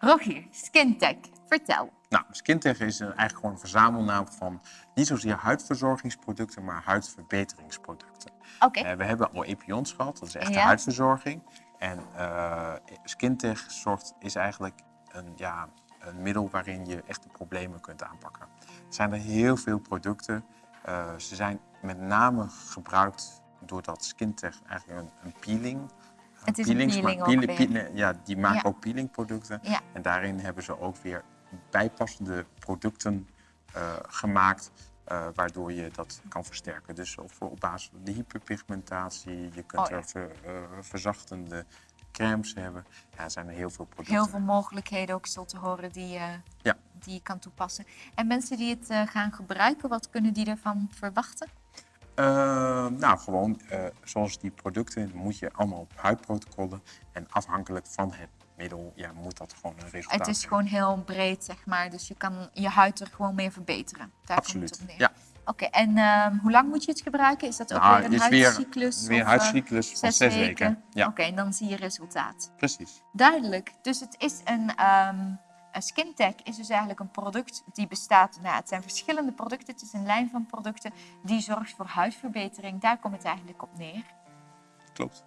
Rogier, Skintech, vertel. Nou, Skintech is eigenlijk gewoon een verzamelnaam van niet zozeer huidverzorgingsproducten, maar huidverbeteringsproducten. Oké, Eh, we hebben al Epions gehad, dat is echt de huidverzorging. En eh Skintech zorgt, is eigenlijk een, ja, een middel waarin je echte problemen kunt aanpakken. Er zijn er heel veel producten. Eh, ze zijn met name gebruikt doordat Skintech eigenlijk een, een peeling... Het is een peelings peeling peeling- ja, die maken Ja. ook peelingproducten. Ja. En daarin hebben ze ook weer bijpassende producten eh, gemaakt. eh, waardoor je dat kan versterken. Dus of op basis van de hyperpigmentatie, je kunt Oh ja. er ver- eh, verzachtende crèmes hebben. Ja, er zijn er heel veel producten. heel veel mogelijkheden ook zo te horen die, Ja. die je kan toepassen. En mensen die het gaan gebruiken, wat kunnen die ervan verwachten? Eh, nou, gewoon eh, zoals die producten moet je allemaal op huidprotocollen. En afhankelijk van het middel ja, moet dat gewoon een resultaat Het is gewoon heel breed, zeg maar. Dus je kan je huid er gewoon mee verbeteren. Daar komt Absoluut, het op neer. ja. Oké, en ehm, hoe lang moet je het gebruiken? Is dat ook Nou, weer een weer- huidcyclus? Weer een of, eh, huidcyclus van zes, weken. Ja, Oké, en dan zie je resultaat. precies. Duidelijk. Dus het is een, ehm een SkinTech is dus eigenlijk een product die bestaat. Nou, het zijn verschillende producten. Het is een lijn van producten die zorgt voor huidverbetering. Daar komt het eigenlijk op neer. Klopt.